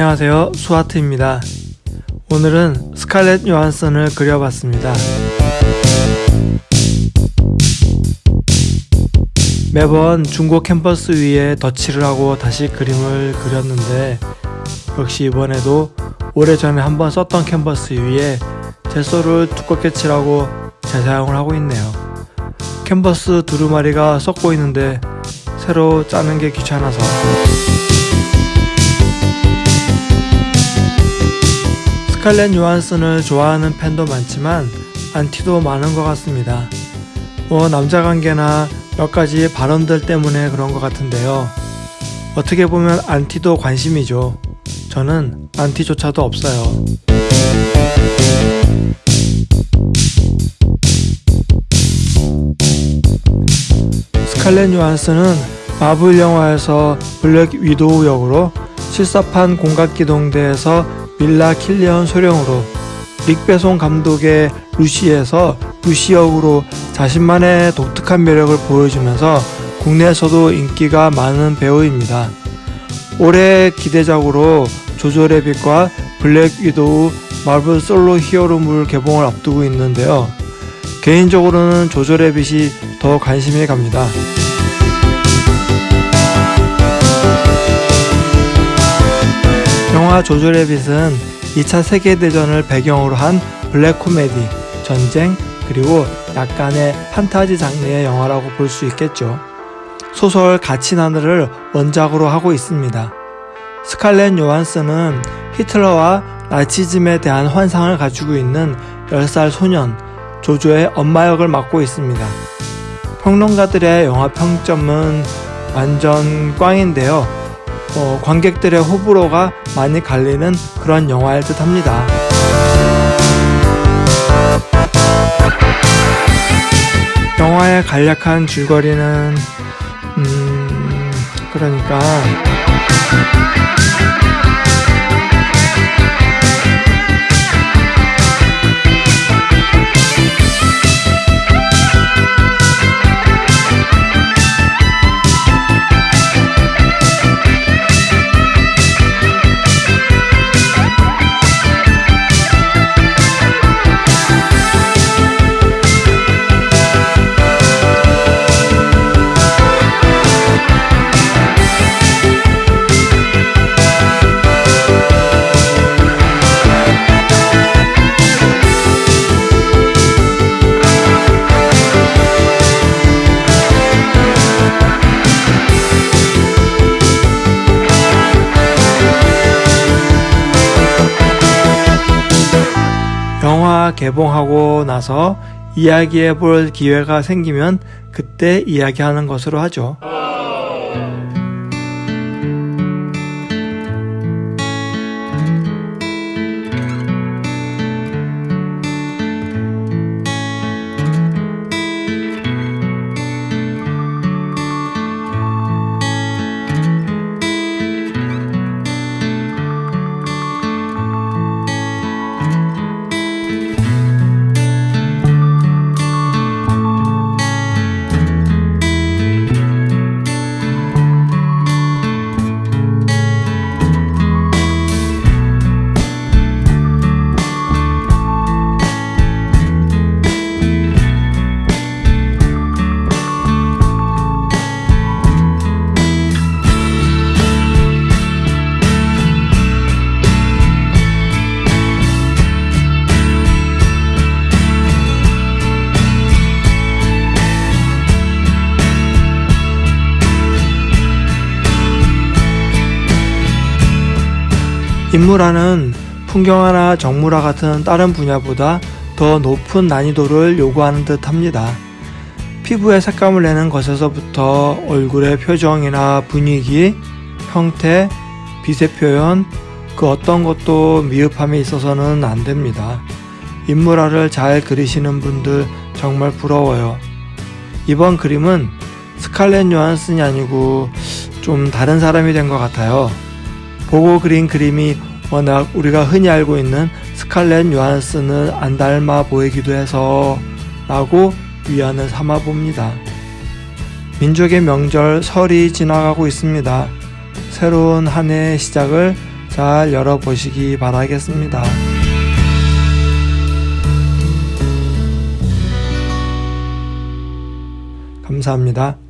안녕하세요. 수아트입니다. 오늘은 스칼렛 요한슨을 그려봤습니다. 매번 중고 캔버스 위에 덧칠을 하고 다시 그림을 그렸는데 역시 이번에도 오래전에 한번 썼던 캔버스 위에 젯소를 두껍게 칠하고 재사용을 하고 있네요. 캔버스 두루마리가 썩고 있는데 새로 짜는 게 귀찮아서 스칼렛 요한슨을 좋아하는 팬도 많지만 안티도 많은 것 같습니다. 뭐 남자관계나 몇 가지 발언들 때문에 그런 것 같은데요. 어떻게 보면 안티도 관심이죠. 저는 안티조차도 없어요. 스칼렛 요한슨은 마블 영화에서 블랙 위도우 역으로 실사판 공각기동대에서 미라 킬리언 소령으로 뤽 베송 감독의 루시에서 루시 역으로 자신만의 독특한 매력을 보여주면서 국내에서도 인기가 많은 배우입니다. 올해 기대작으로 조조래빗과 블랙 위도우 마블 솔로 히어로물 개봉을 앞두고 있는데요. 개인적으로는 조조래빗이 더 관심이 갑니다. 영화 조조 래빗은 2차 세계대전을 배경으로 한 블랙 코미디, 전쟁, 그리고 약간의 판타지 장르의 영화라고 볼 수 있겠죠. 소설 갇힌 하늘을 원작으로 하고 있습니다. 스칼렛 요한슨은 히틀러와 나치즘에 대한 환상을 가지고 있는 10살 소년 조조의 엄마 역을 맡고 있습니다. 평론가들의 영화 평점은 완전 꽝인데요. 어, 관객들의 호불호가 많이 갈리는 그런 영화일 듯 합니다. 영화의 간략한 줄거리는 음 그러니까 개봉하고 나서 이야기해 볼 기회가 생기면 그때 이야기하는 것으로 하죠. 인물화는 풍경화나 정물화 같은 다른 분야보다 더 높은 난이도를 요구하는 듯 합니다. 피부의 색감을 내는 것에서부터 얼굴의 표정이나 분위기, 형태, 빛의 표현, 그 어떤 것도 미흡함이 있어서는 안 됩니다. 인물화를 잘 그리시는 분들 정말 부러워요. 이번 그림은 스칼렛 요한슨이 아니고 좀 다른 사람이 된 것 같아요. 보고 그린 그림이 워낙 우리가 흔히 알고 있는 스칼렛 요한슨을 안 닮아 보이기도 해서 라고 위안을 삼아 봅니다. 민족의 명절 설이 지나가고 있습니다. 새로운 한 해의 시작을 잘 열어보시기 바라겠습니다. 감사합니다.